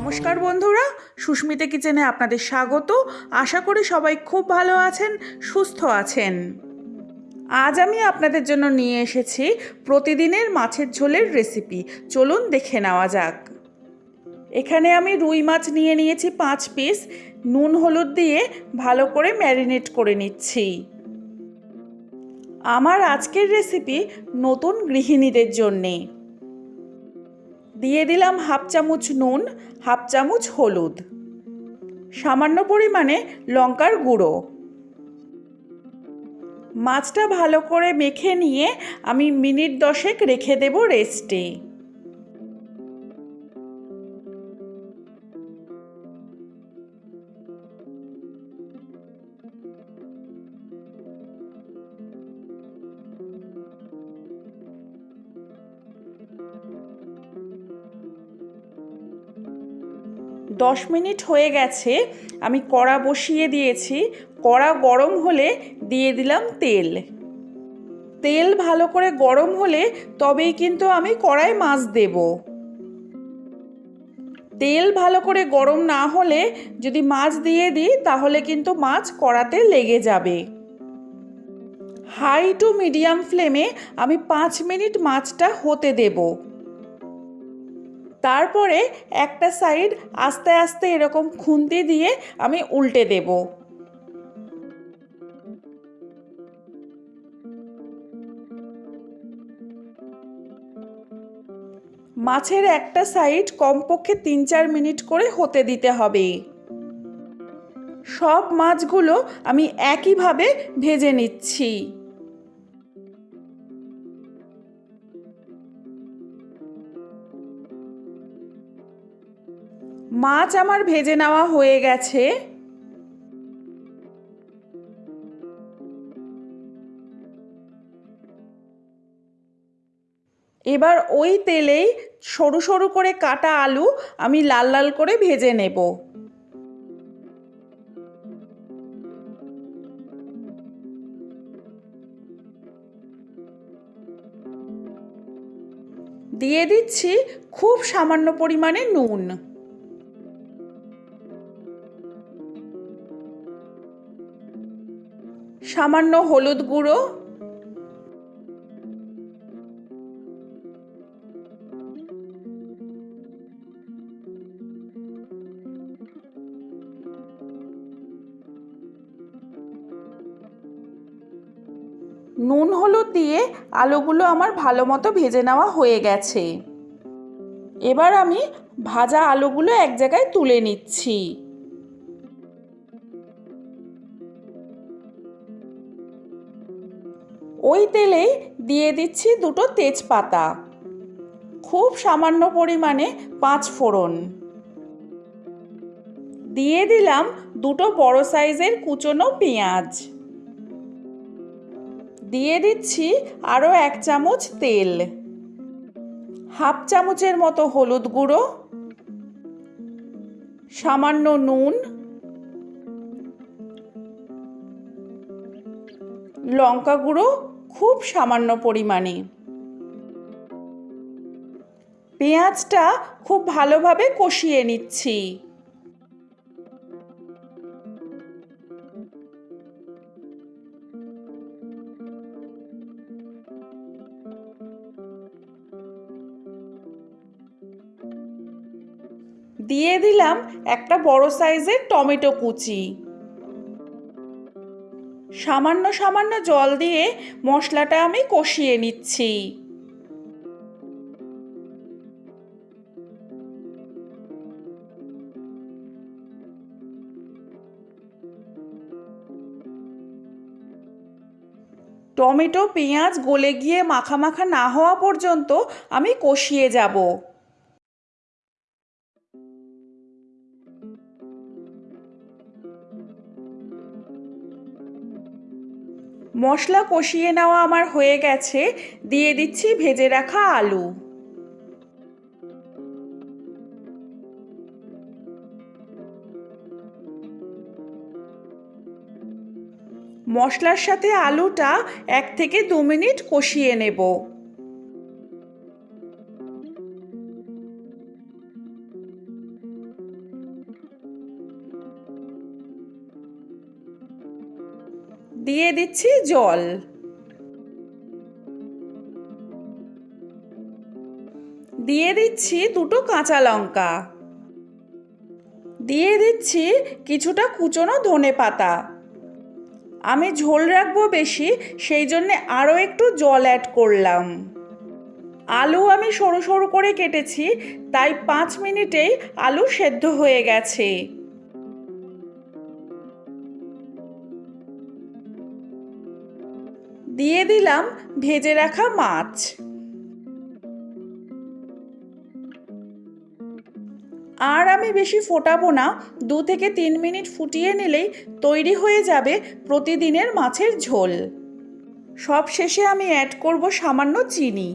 নমস্কার বন্ধুরা, সুস্মিতা কিচেনে আপনাদের স্বাগত। আশা করি সবাই খুব ভালো আছেন, সুস্থ আছেন। আজ আমি আপনাদের জন্য নিয়ে এসেছি প্রতিদিনের মাছের ঝোলের রেসিপি চলুন দেখে নেওয়া যাক। এখানে আমি রুই মাছ নিয়ে নিয়েছি পাঁচ পিস নুন হলুদ দিয়ে ভালো করে ম্যারিনেট করে নিচ্ছি। আমার আজকের রেসিপি নতুন গৃহিণীদের জন্যে। দিয়ে দিলাম হাফ চামচ নুন, হাফ চামচ হলুদ। সামান্য পরিমাণে লঙ্কার গুঁড়ো। মাছটা ভালো করে মেখে নিয়ে আমি মিনিট দশেক রেখে দেব রেস্টে। দশ মিনিট হয়ে গেছে, আমি কড়া বসিয়ে দিয়েছি। কড়া গরম হলে দিয়ে দিলাম তেল। তেল ভালো করে গরম হলে তবেই কিন্তু আমি কড়ায় মাছ দেব। তেল ভালো করে গরম না হলে যদি মাছ দিয়ে দিই, তাহলে কিন্তু মাছ কড়াতে লেগে যাবে। হাই টু মিডিয়াম ফ্লেমে আমি পাঁচ মিনিট মাছটা হতে দেবো। তারপরে একটা সাইড আস্তে আস্তে এরকম খুন্তি দিয়ে আমি উল্টে দেব। মাছের একটা সাইড কমপক্ষে তিন চার মিনিট করে হতে দিতে হবে। সব মাছগুলো আমি একইভাবে ভেজে নিচ্ছি। মাছ আমার ভেজে নেওয়া হয়ে গেছে। এবার ওই তেলেই সরু সরু করে কাটা আলু আমি লাল লাল করে ভেজে নেব। দিয়ে দিচ্ছি খুব সামান্য পরিমাণে নুন। সামান্য হলুদ গুঁড়ো। নুন হলুদ দিয়ে আলুগুলো আমার ভালো মতো ভেজে নেওয়া হয়ে গেছে। এবার আমি ভাজা আলুগুলো এক জায়গায় তুলে নিচ্ছি। ওই তেলেই দিয়ে দিচ্ছি দুটো তেজপাতা। খুব সামান্য পরিমাণে পাঁচ ফোড়ন। দিয়ে দিলাম দুটো বড় সাইজের কুচনো পেঁয়াজ। দিয়ে দিচ্ছি আরও এক চামচ তেল। হাফ চামচের মতো হলুদ গুঁড়ো। সামান্য নুন। লঙ্কা গুঁড়ো। খুব সামান্য পরিমাণে। পেঁয়াজটা খুব ভালোভাবে কষিয়ে নিচ্ছি। দিয়ে দিলাম একটা বড় সাইজের টমেটো কুচি। সামান্য সামান্য জল দিয়ে মশলাটা আমি কষিয়ে নিচ্ছি। টমেটো, পেঁয়াজ গলে গিয়ে মাখা মাখা না হওয়া পর্যন্ত আমি কষিয়ে যাব। মশলা কষিয়ে নেওয়া আমার হয়ে গেছে। দিয়ে দিচ্ছি ভেজে রাখা আলু। মশলার সাথে আলুটা এক থেকে দু মিনিট কষিয়ে নেব। দিয়ে দিচ্ছি জল। দিয়ে দিচ্ছি দুটো কাঁচা লঙ্কা। দিয়ে দিচ্ছি কিছুটা কুচনো ধনে পাতা। আমি ঝোল রাখব বেশি, সেই জন্যে আরও একটু জল অ্যাড করলাম। আলু আমি সরু সরু করে কেটেছি, তাই পাঁচ মিনিটেই আলু সেদ্ধ হয়ে গেছে। দিয়ে দিলাম ভেজে রাখা মাছ। আর আমি বেশি ফোটাবো না, দু থেকে তিন মিনিট ফুটিয়ে নিলেই তৈরি হয়ে যাবে প্রতিদিনের মাছের ঝোল। সব শেষে আমি অ্যাড করব সামান্য চিনি।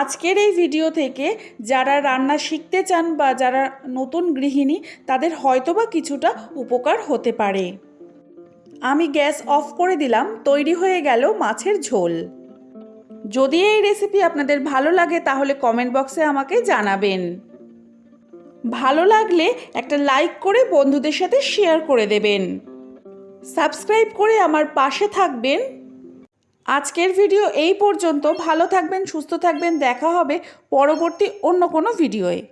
আজকের এই ভিডিও থেকে যারা রান্না শিখতে চান বা যারা নতুন গৃহিণী, তাদের হয়তোবা কিছুটা উপকার হতে পারে। আমি গ্যাস অফ করে দিলাম, তৈরি হয়ে গেল মাছের ঝোল। যদি এই রেসিপি আপনাদের ভালো লাগে, তাহলে কমেন্ট বক্সে আমাকে জানাবেন। ভালো লাগলে একটা লাইক করে বন্ধুদের সাথে শেয়ার করে দেবেন। সাবস্ক্রাইব করে আমার পাশে থাকবেন। আজকের ভিডিও এই পর্যন্ত। ভালো থাকবেন, সুস্থ থাকবেন। দেখা হবে পরবর্তী অন্য কোনো ভিডিওয়ে।